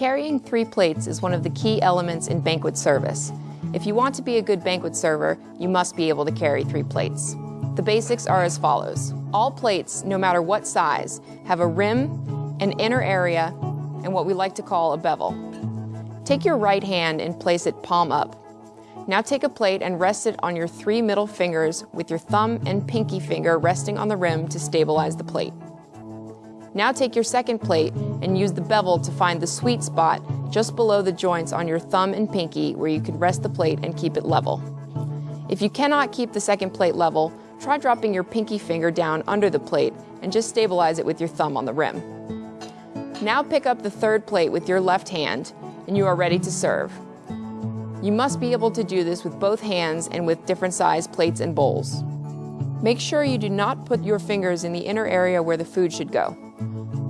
Carrying three plates is one of the key elements in banquet service. If you want to be a good banquet server, you must be able to carry three plates. The basics are as follows. All plates, no matter what size, have a rim, an inner area, and what we like to call a bevel. Take your right hand and place it palm up. Now take a plate and rest it on your three middle fingers with your thumb and pinky finger resting on the rim to stabilize the plate. Now take your second plate and use the bevel to find the sweet spot just below the joints on your thumb and pinky where you can rest the plate and keep it level. If you cannot keep the second plate level, try dropping your pinky finger down under the plate and just stabilize it with your thumb on the rim. Now pick up the third plate with your left hand and you are ready to serve. You must be able to do this with both hands and with different size plates and bowls. Make sure you do not put your fingers in the inner area where the food should go.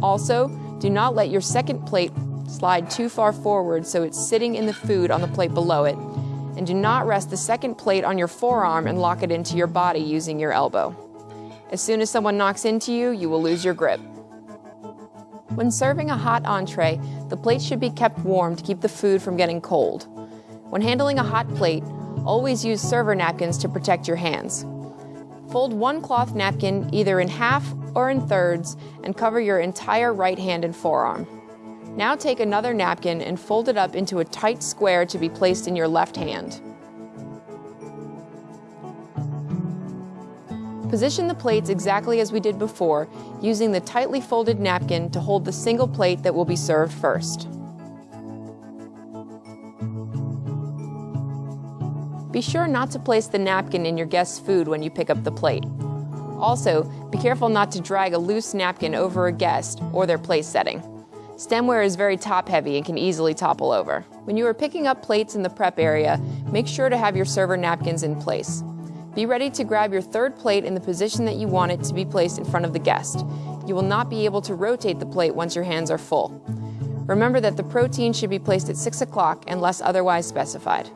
Also, do not let your second plate slide too far forward so it's sitting in the food on the plate below it, and do not rest the second plate on your forearm and lock it into your body using your elbow. As soon as someone knocks into you, you will lose your grip. When serving a hot entree, the plate should be kept warm to keep the food from getting cold. When handling a hot plate, always use server napkins to protect your hands. Fold one cloth napkin either in half or in thirds and cover your entire right hand and forearm. Now take another napkin and fold it up into a tight square to be placed in your left hand. Position the plates exactly as we did before, using the tightly folded napkin to hold the single plate that will be served first. Be sure not to place the napkin in your guest's food when you pick up the plate. Also, be careful not to drag a loose napkin over a guest or their place setting. Stemware is very top heavy and can easily topple over. When you are picking up plates in the prep area, make sure to have your server napkins in place. Be ready to grab your third plate in the position that you want it to be placed in front of the guest. You will not be able to rotate the plate once your hands are full. Remember that the protein should be placed at 6 o'clock unless otherwise specified.